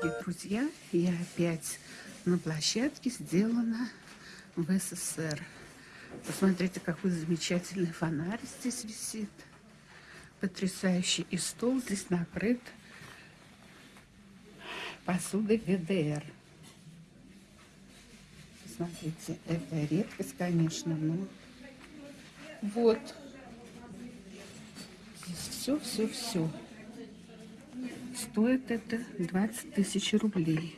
дорогие друзья, я опять на площадке сделана в СССР. Посмотрите, какой замечательный фонарь здесь висит. Потрясающий. И стол здесь накрыт посудой ВДР. Посмотрите, это редкость, конечно, но вот. Здесь все, все, все. Стоит это 20 тысяч рублей.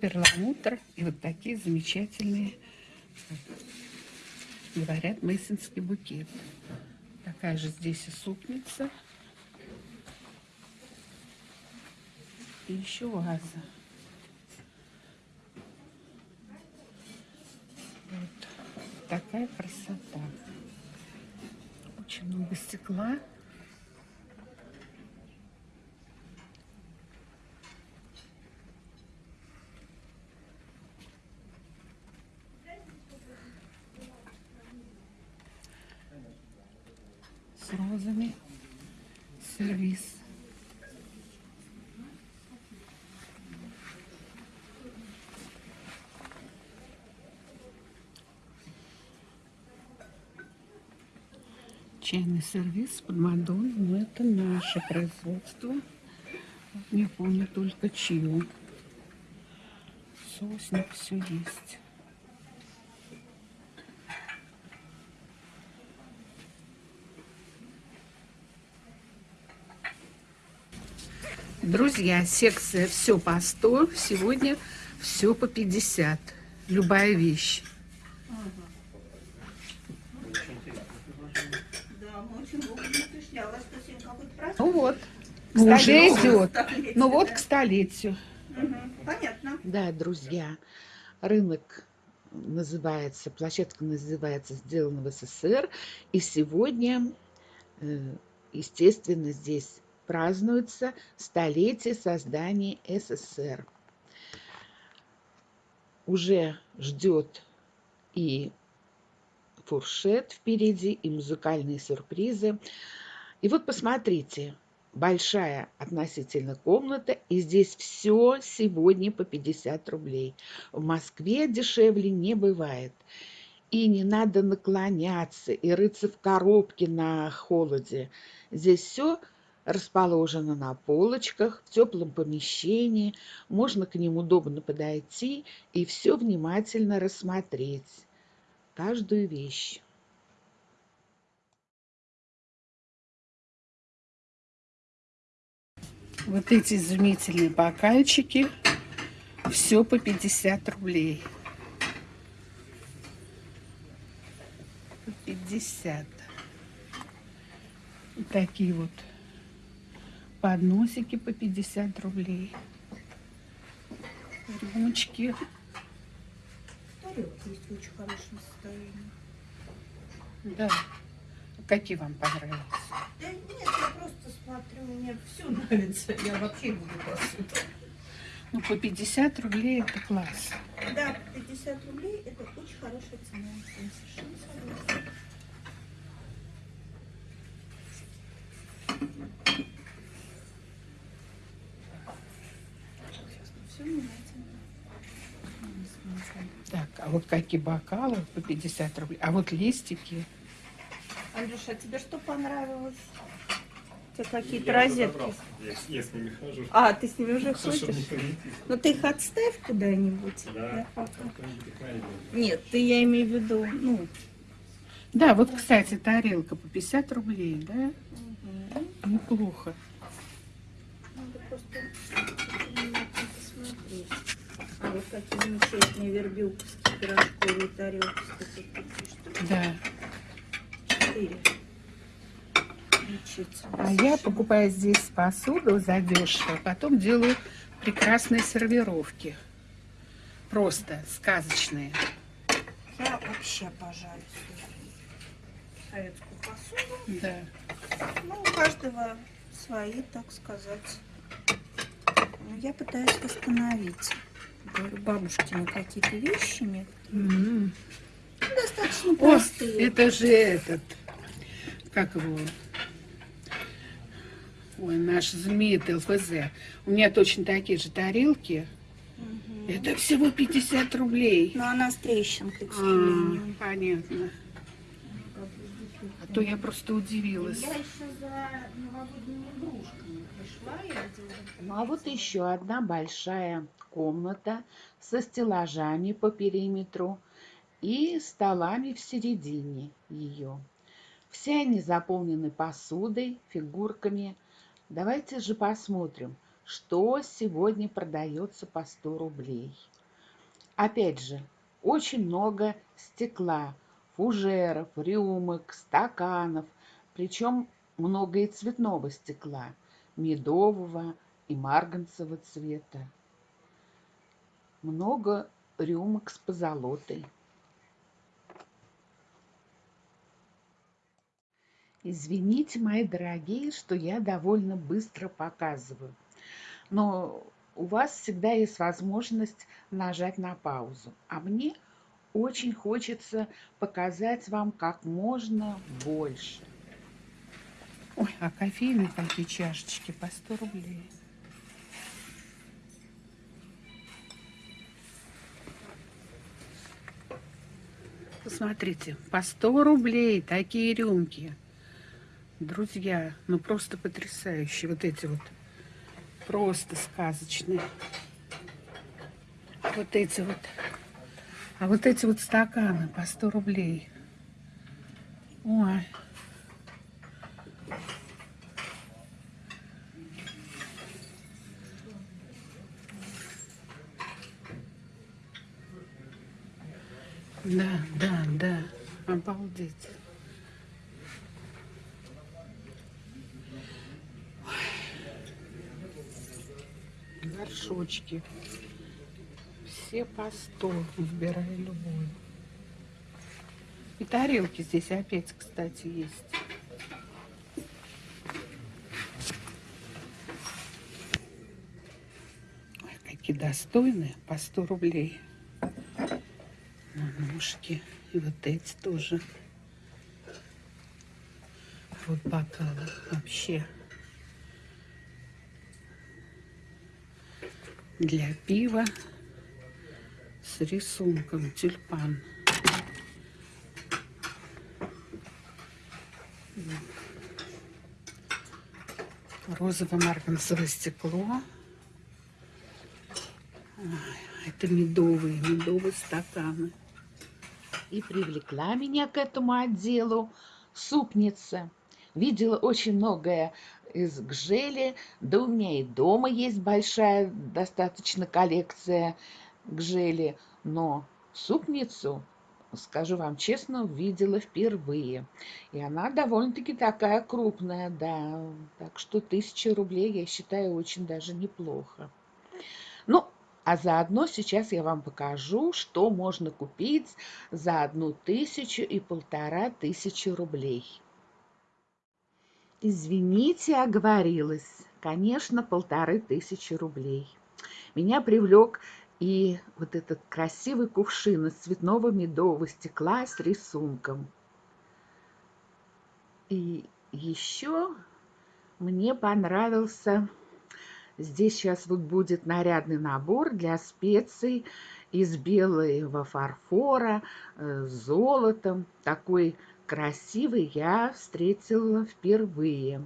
Перламутр и вот такие замечательные, говорят, мейсонский букет. Такая же здесь и супница. И еще ваза. Такая красота. Очень много стекла. С розами. Сервис. Чайный сервис под Мадонной, но это наше производство. Не помню только чью. Соусник все есть. Друзья, секция все по 100, сегодня все по 50. Любая вещь. Ну вот, уже идет. Ну вот к столетию. Понятно. Да, друзья, рынок называется, площадка называется «Сделано в СССР». И сегодня, э, естественно, здесь празднуется столетие создания СССР. Уже ждет и фуршет впереди, и музыкальные сюрпризы. И вот посмотрите, большая относительно комната, и здесь все сегодня по 50 рублей. В Москве дешевле не бывает. И не надо наклоняться и рыться в коробке на холоде. Здесь все расположено на полочках, в теплом помещении. Можно к ним удобно подойти и все внимательно рассмотреть каждую вещь. Вот эти изумительные бокальчики. Все по 50 рублей. По 50. И такие вот подносики по 50 рублей. Рюмочки тарелка есть в очень хорошем состоянии. Да. Какие вам понравились? Да нет, я просто смотрю, мне все нравится. Я вообще люблю посуду. Ну, по 50 рублей это класс. Да, 50 рублей это очень хорошая цена. Я совершенно согласна. Так, а вот какие бокалы по 50 рублей. А вот листики. Андрюша, а тебе что понравилось? У тебя какие-то розетки? Я, я с ними хожу. А, ты с ними уже ходишь? Ну ты их отставь куда-нибудь. Да, да? Нет, ты я имею в виду, ну... Да, вот, кстати, тарелка по 50 рублей, да? Угу. Неплохо. Надо просто посмотреть. А вот какие замечательные вербилковские пирожковые тарелки. Да. А я покупаю здесь посуду задешево, потом делаю прекрасные сервировки. Просто сказочные. Я вообще обожаю советскую посуду. Да. Ну, у каждого свои, так сказать. Но я пытаюсь восстановить. Бабушкины какие-то вещи. Mm -hmm. Конечно, О, это же этот, как его, ой, наш знаменит ЛФЗ. У меня точно такие же тарелки. Это всего 50 рублей. Но она с трещинкой, к А, понятно. А то я просто удивилась. Я еще за новогодними игрушками пришла. Ну а вот еще одна большая комната со стеллажами по периметру и столами в середине ее. Все они заполнены посудой, фигурками. Давайте же посмотрим, что сегодня продается по 100 рублей. Опять же, очень много стекла, фужеров, рюмок, стаканов, причем много и цветного стекла, медового и марганцевого цвета. Много рюмок с позолотой. Извините, мои дорогие, что я довольно быстро показываю, но у вас всегда есть возможность нажать на паузу, а мне очень хочется показать вам как можно больше. Ой, а кофейные такие чашечки по 100 рублей. Посмотрите, по 100 рублей такие рюмки. Друзья, ну просто потрясающие. Вот эти вот просто сказочные. Вот эти вот. А вот эти вот стаканы по 100 рублей. Ой. Да, да, да. Обалдеть. Ой. Горшочки. Все по сто. Выбирай любую. И тарелки здесь опять, кстати, есть. Ой, какие достойные. По 100 рублей ножки. И вот эти тоже. Вот бокалы вообще. Для пива с рисунком тюльпан. Розово-марганцевое стекло. Ой, это медовые, медовые стаканы. И привлекла меня к этому отделу супница. Видела очень многое из гжели, да у меня и дома есть большая достаточно коллекция гжели, но супницу, скажу вам честно, видела впервые. И она довольно-таки такая крупная, да, так что тысяча рублей, я считаю, очень даже неплохо. Ну, а заодно сейчас я вам покажу, что можно купить за одну тысячу и полтора тысячи рублей. Извините, оговорилась. Конечно, полторы тысячи рублей. Меня привлек и вот этот красивый кувшин из цветного медового стекла с рисунком. И еще мне понравился Здесь сейчас вот будет нарядный набор для специй из белого фарфора э, с золотом. Такой красивый я встретила впервые.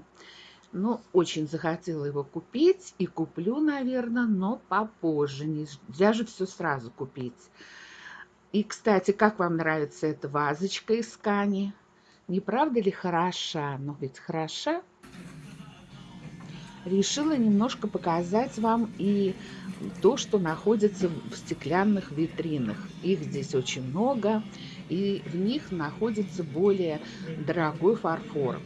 Ну, очень захотела его купить и куплю, наверное, но попозже. Нельзя же все сразу купить. И, кстати, как вам нравится эта вазочка из ткани? Не правда ли хороша? Ну, ведь хороша решила немножко показать вам и то, что находится в стеклянных витринах. Их здесь очень много, и в них находится более дорогой фарфор.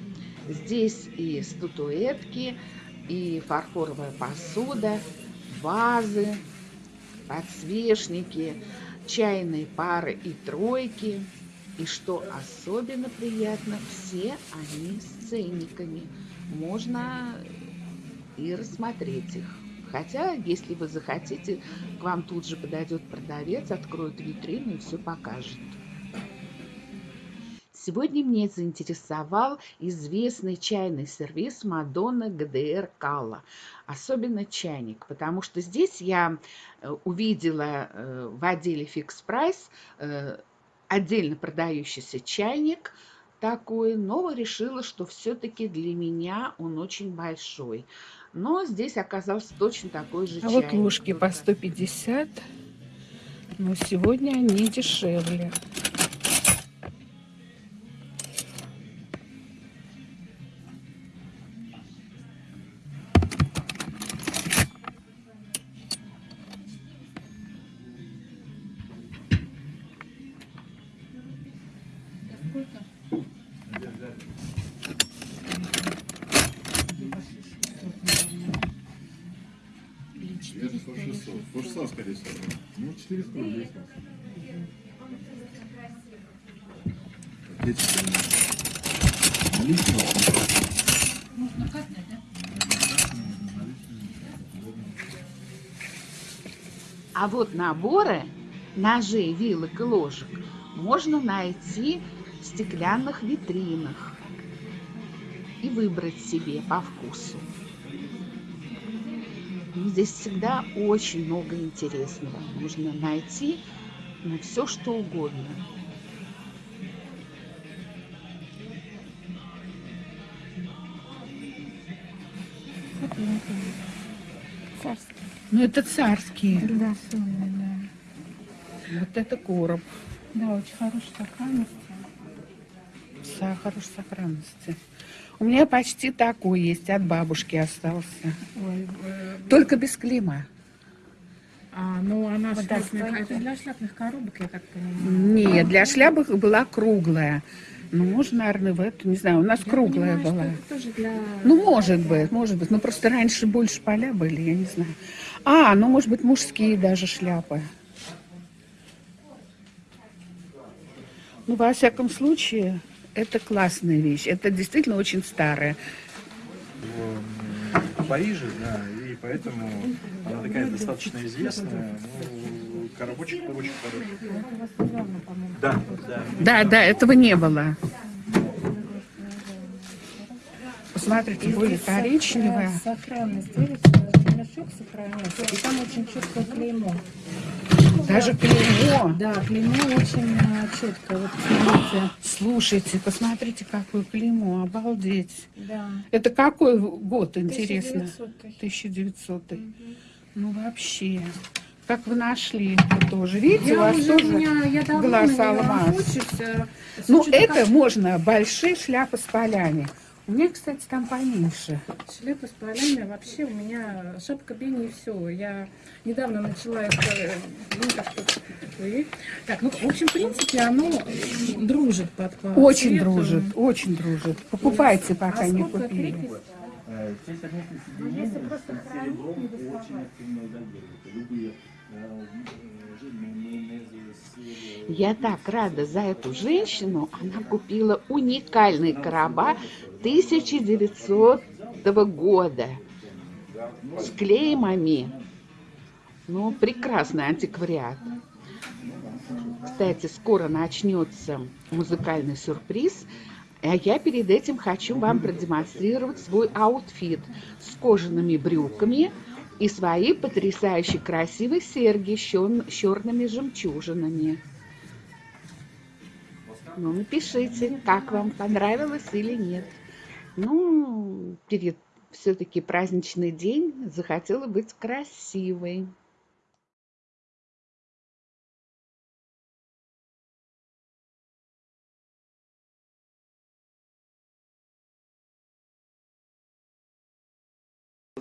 Здесь и статуэтки, и фарфоровая посуда, вазы, подсвечники, чайные пары и тройки. И что особенно приятно, все они с ценниками. Можно и рассмотреть их. Хотя, если вы захотите, к вам тут же подойдет продавец, откроет витрину и все покажет. Сегодня меня заинтересовал известный чайный сервис Мадонна ГДР Калла. Особенно чайник, потому что здесь я э, увидела э, в отделе Fix Price э, отдельно продающийся чайник такой, но решила, что все-таки для меня он очень большой. Но здесь оказался точно такой же А чайник. вот ложки по 150, но сегодня они дешевле. А вот наборы ножей, вилок и ложек можно найти в стеклянных витринах и выбрать себе по вкусу. Здесь всегда очень много интересного. Можно найти ну, все, что угодно. Царский. Ну, это царские. Да, солный, да. Вот это короб. Да, очень хорошей сохранности. Сахар в сохранности. У меня почти такой есть, от бабушки остался. Ой, э, Только без клейма. А, ну она Вот да, стойки. это для шляпных коробок, я так понимаю. Нет, для шляпок была круглая. Ну, можно, наверное, в эту, не знаю, у нас Я круглая понимаю, была. что это тоже для... Ну, может быть, может быть. Ну, просто раньше больше поля были, я не знаю. А, ну, может быть, мужские даже шляпы. Ну, во всяком случае, это классная вещь. Это действительно очень старая. В Париже, да, поэтому она такая достаточно известная. Ну, коробочек очень хороший. Да, да. Да, да, этого не было. Посмотрите, более коричневая. Сохранность, видите, ремешок сохранился, и там очень четкое клеймо. Даже клеймо. Да, клеймо очень а, четкое, вот смотрите. Слушайте, посмотрите, какое клеймо, обалдеть. Да. Это какой год, интересно? 1900. 1900. Ну, вообще. Как вы нашли это тоже? Видите, у Я вас уже, тоже у меня, я глаз алмаз. э, Ну, это можно, большие шляпы с полями. У меня, кстати, там поменьше. Шляпа с полями вообще у меня шапка Бени и все. Я недавно начала это, э, ну ой. так, ну в общем, в принципе, оно дружит под по Очень цвету. дружит, очень дружит. Покупайте, пока А не купили. крепость? Те совместные соединения с серебром очень активно изолируют. Любые э, сыры. Я так рада за эту женщину. Она купила уникальные короба 1900 года с клеймами. Ну, прекрасный антиквариат. Кстати, скоро начнется музыкальный сюрприз. А я перед этим хочу вам продемонстрировать свой аутфит с кожаными брюками и свои потрясающе красивые серьги с чер- черными жемчужинами. Ну, напишите, как вам понравилось или нет. Ну, перед все-таки праздничный день захотела быть красивой.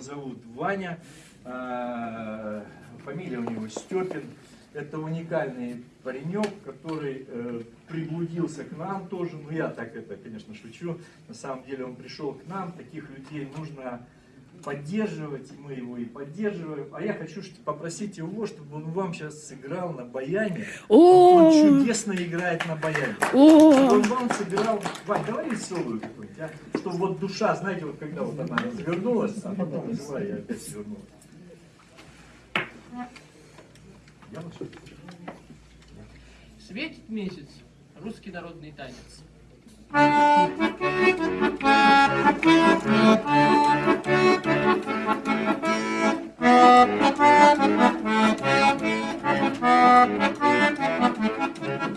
зовут Ваня, а, фамилия у него Степин. Это уникальный паренек, который э, приблудился к нам тоже. Ну, я так это, конечно, шучу. На самом деле он пришел к нам. Таких людей нужно поддерживать, и мы его и поддерживаем. А я хочу попросить его, чтобы он вам сейчас сыграл на баяне. Он О, чудесно играет на баяне. Чтобы о, он вам сыграл, Вань, давай веселую какую-нибудь, а? Чтобы вот душа, знаете, вот когда вот она развернулась, а потом взяла и опять свернулась. Светит месяц. Русский народный танец.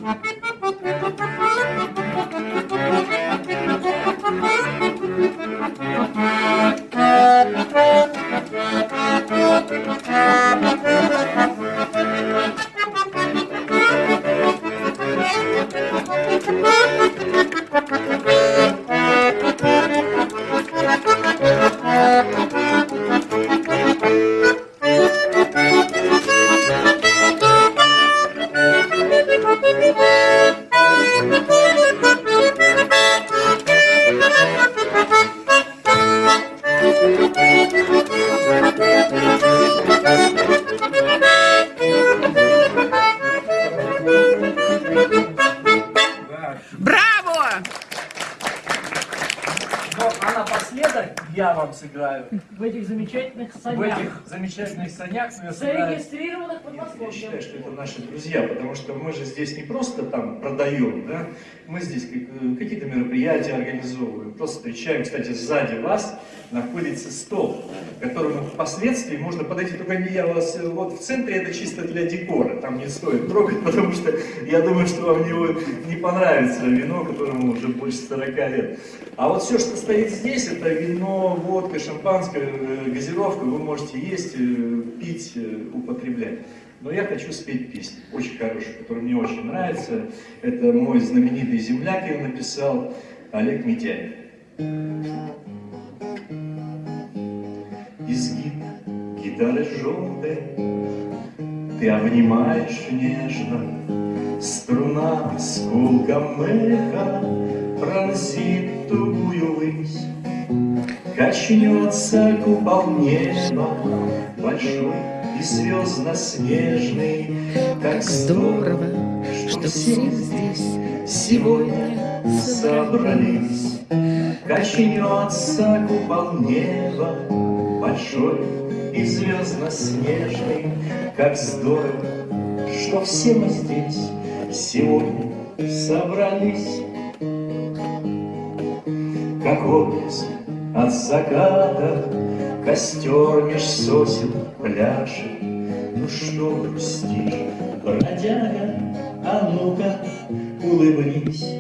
Да. Сыграю в этих замечательных в санях, этих замечательных санях, но я зарегистрированных под Нет, я Москвой. считаю, что это наши друзья, потому что мы же здесь не просто там продаем, да, мы здесь э, какие-то мероприятия организовываем, просто встречаем. Кстати, сзади вас находится стол, к которому впоследствии можно подойти, только не я вас, э, вот в центре это чисто для декора, там не стоит трогать, потому что я думаю, что вам него не понравится вино, которому уже больше 40 лет. А вот все, что стоит здесь, это вино, водка, шампанское, э, газировка, вы можете есть, э, пить, употреблять. Но я хочу спеть песню, очень хорошую, которая мне очень нравится. Это мой знаменитый земляк, ее написал Олег Митяев. Изгиб гитары желтой Ты обнимаешь нежно Струна с гулком эха Пронзит тугую высь. Качнется купол неба Большой и звездно-снежный Как Здорово, что все здесь сегодня собрались. Качнется купол неба, большой и звездно-снежный, Как здорово, что все мы здесь сегодня собрались. Как образ от заката, Костер меж сосен пляшет. Ну что грустишь, бродяга, а ну-ка улыбнись.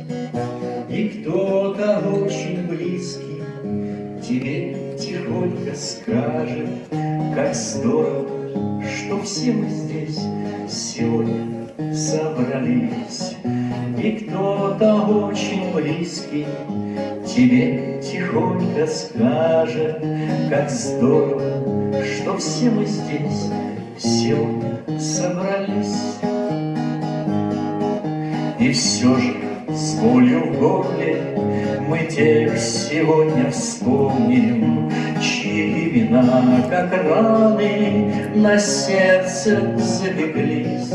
И кто-то очень близкий тебе тихонько скажет, Как здорово, что все мы здесь сегодня собрались. И кто-то очень близкий тебе тихонько скажет, Как здорово, что все мы здесь сегодня собрались. И все же с болью в горле тех сегодня вспомним, Чьи имена, как раны, на сердце запеклись.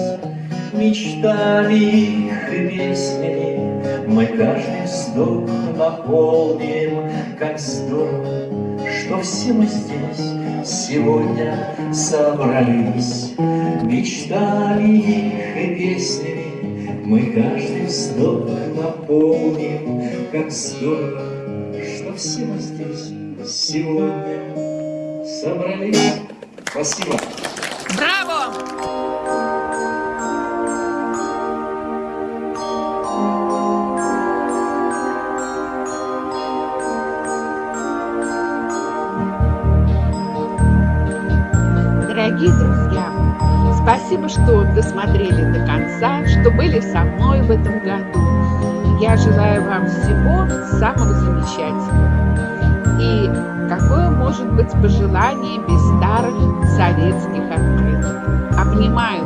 Мечтами их и песнями мы каждый вздох наполним, Как здорово, что все мы здесь сегодня собрались. Мечтами их и песнями мы каждый вздох наполним, Как здорово, что все мы здесь сегодня собрались. Спасибо. Браво! Спасибо, что досмотрели до конца, что были со мной в этом году. Я желаю вам всего самого замечательного. И какое может быть пожелание без старых советских открыток? Обнимаю